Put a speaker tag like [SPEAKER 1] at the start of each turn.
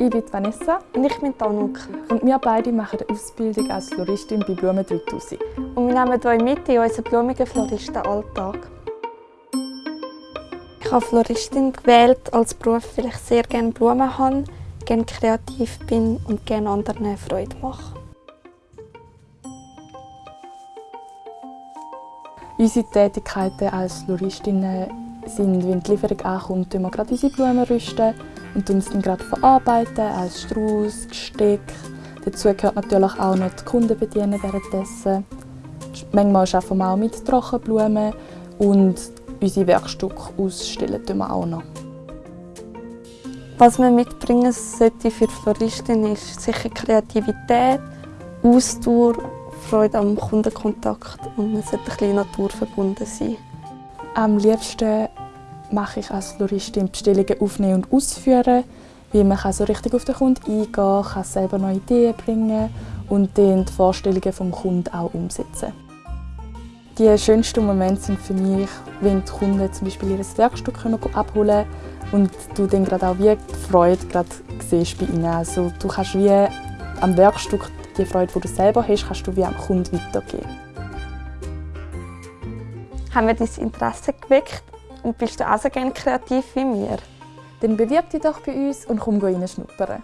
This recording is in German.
[SPEAKER 1] Ich bin Vanessa.
[SPEAKER 2] Und ich bin Tanuk.
[SPEAKER 1] Und wir beide machen eine Ausbildung als Floristin bei Blumen 3000.
[SPEAKER 2] Und wir nehmen euch mit in unseren blumigen Floristenalltag. Ich habe Floristin gewählt als Beruf, weil ich sehr gerne Blumen habe, gerne kreativ bin und gerne anderen Freude mache.
[SPEAKER 1] Unsere Tätigkeiten als Floristinnen sind, wenn die Lieferung ankommt, wir gerade unsere Blumen rüsten und uns dann gerade verarbeiten als Strauß, Gesteck. Dazu gehört natürlich auch noch die Kunden bedienen währenddessen. Manchmal arbeiten wir auch mit Trockenblumen und unsere Werkstücke ausstellen wir auch noch.
[SPEAKER 2] Was man mitbringen sollte für Floristin ist sicher Kreativität, Ausdauer, Freude am Kundenkontakt und man sollte ein bisschen naturverbunden sein.
[SPEAKER 1] Am liebsten mache ich als Floristin Bestellungen aufnehmen und ausführen, weil man kann so richtig auf den Kunden eingehen kann, selber neue Ideen bringen und dann die Vorstellungen des Kunden auch umsetzen. Die schönsten Momente sind für mich, wenn die Kunden zum Beispiel ihr Werkstück abholen können und du dann gerade auch wie die Freude gerade siehst bei ihnen. Also du kannst wie am Werkstück die Freude, die du selber hast, kannst du wie am Kunden weitergeben.
[SPEAKER 2] Haben wir dein Interesse geweckt und bist du auch so gerne kreativ wie wir?
[SPEAKER 1] Dann bewirb dich doch bei uns und komm reinschnuppern.